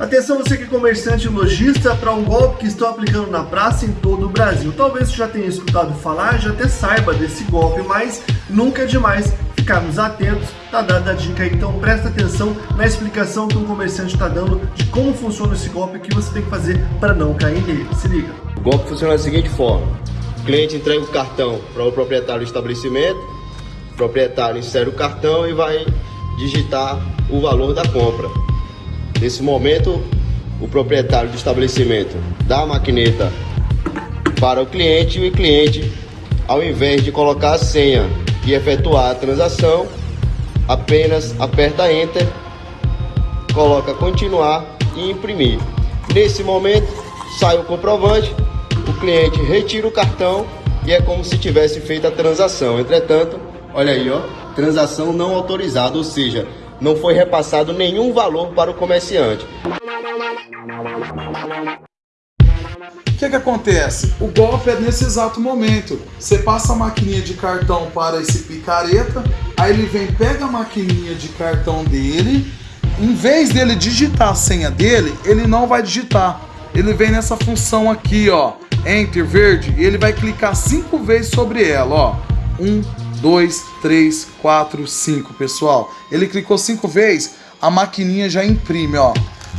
Atenção você que é comerciante e lojista para um golpe que estão aplicando na praça em todo o Brasil. Talvez você já tenha escutado falar, já até saiba desse golpe, mas nunca é demais ficarmos atentos, tá dada a dica aí. Então presta atenção na explicação que um comerciante está dando de como funciona esse golpe e o que você tem que fazer para não cair nele. Se liga. O golpe funciona da seguinte forma. O cliente entrega o cartão para o proprietário do estabelecimento, o proprietário insere o cartão e vai digitar o valor da compra. Nesse momento, o proprietário do estabelecimento dá a maquineta para o cliente e o cliente, ao invés de colocar a senha e efetuar a transação, apenas aperta Enter, coloca continuar e imprimir. Nesse momento, sai o comprovante, o cliente retira o cartão e é como se tivesse feito a transação. Entretanto, olha aí, ó, transação não autorizada, ou seja, não foi repassado nenhum valor para o comerciante. O que, que acontece? O golpe é nesse exato momento. Você passa a maquininha de cartão para esse picareta, aí ele vem, pega a maquininha de cartão dele, em vez dele digitar a senha dele, ele não vai digitar. Ele vem nessa função aqui, ó, Enter verde, e ele vai clicar cinco vezes sobre ela, ó. Um, 2, 3, 4, 5, pessoal. Ele clicou cinco vezes, a maquininha já imprime, ó.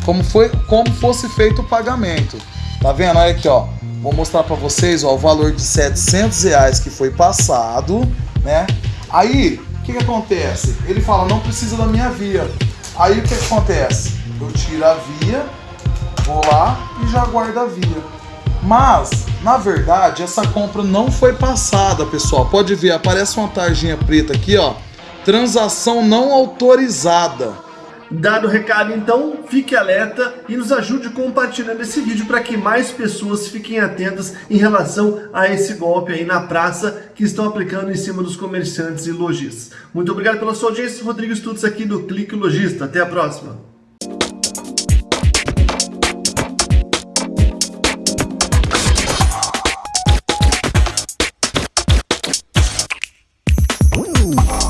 Como, foi, como fosse feito o pagamento. Tá vendo? Olha aqui, ó. Vou mostrar para vocês, ó, o valor de 700 reais que foi passado, né? Aí, o que, que acontece? Ele fala, não precisa da minha via. Aí, o que, que acontece? Eu tiro a via, vou lá e já guardo a via. Mas, na verdade, essa compra não foi passada, pessoal. Pode ver, aparece uma tarjinha preta aqui, ó. Transação não autorizada. Dado o recado, então, fique alerta e nos ajude compartilhando esse vídeo para que mais pessoas fiquem atentas em relação a esse golpe aí na praça que estão aplicando em cima dos comerciantes e lojistas. Muito obrigado pela sua audiência. Rodrigo Estudos aqui do Clique Logista. Até a próxima. Brasil.